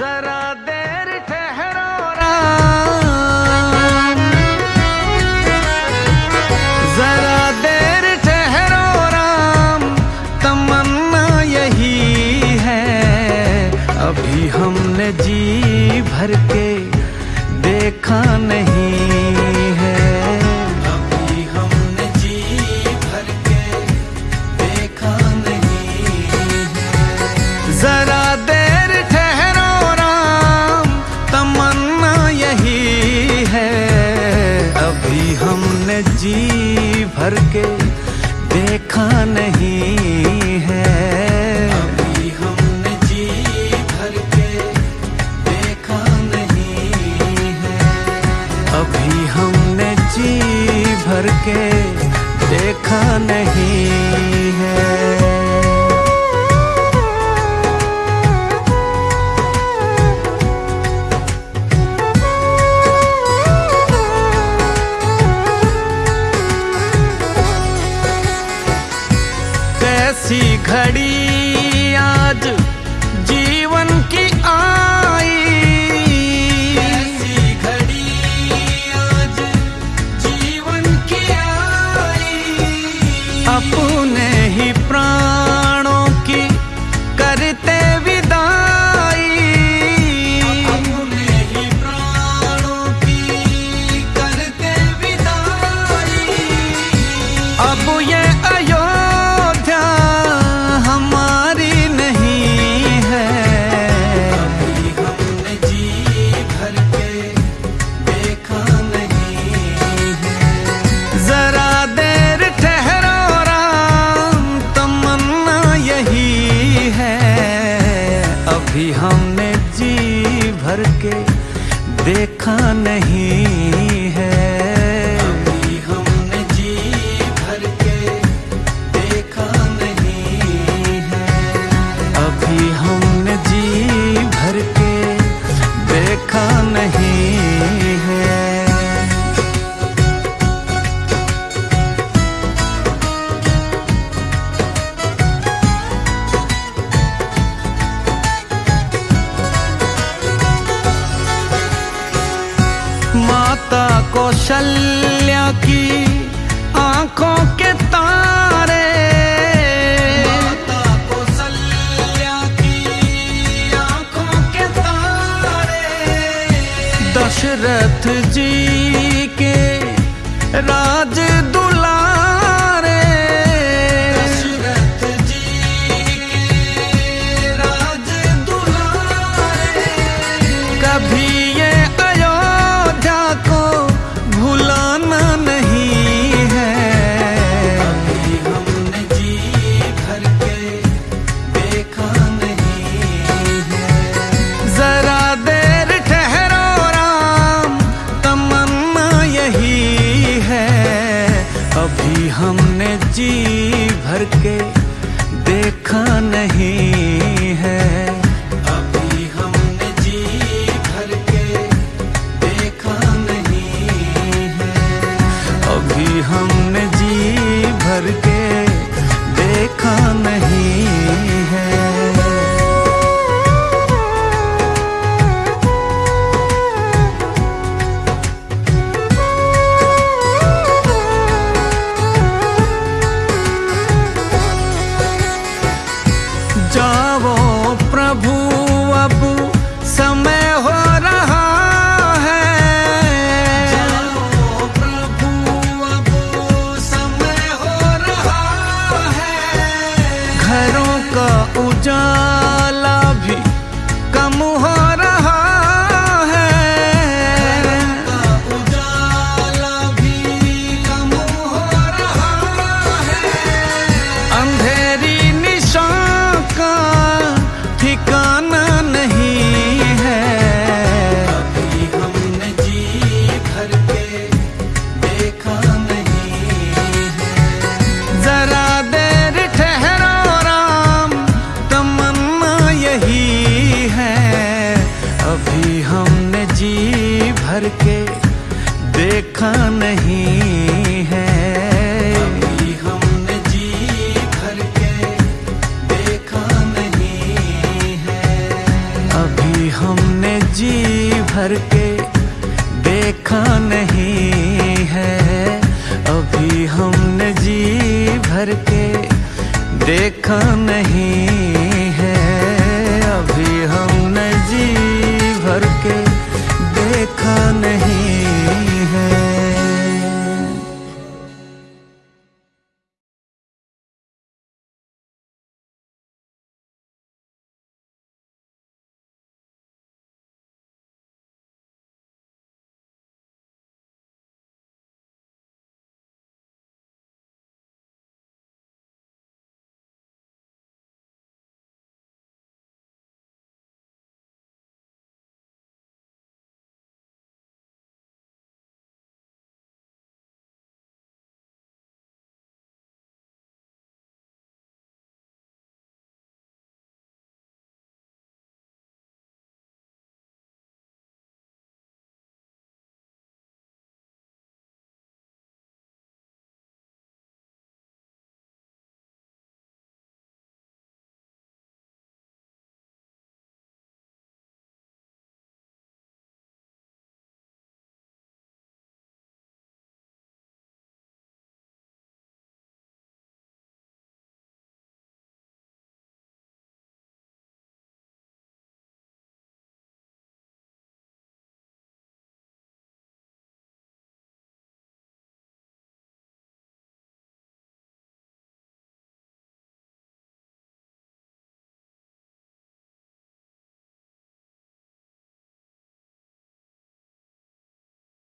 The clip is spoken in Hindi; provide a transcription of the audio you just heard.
जरा देर ठहरो जरा देर ठहरो राम तमन्ना यही है। अभी हमने जी भर के देखा नहीं। देखा नहीं है। अभी हमने जी भर के देखा नहीं है। अभी हमने जी भर के देखा नहीं देखा नहीं। की आँखों के तारे। आँखों के तारे। दशरथ जी के राज दुलारे। दशरथ जी के राज दुलारे। कभी ये अयोध्या को भुला के देखा नहीं। 장 नहीं है। जी भर के देखा नहीं है। अभी हमने जी भर के देखा नहीं है। अभी हमने जी भर के देखा नहीं है। अभी हमने जी भर के देखा नहीं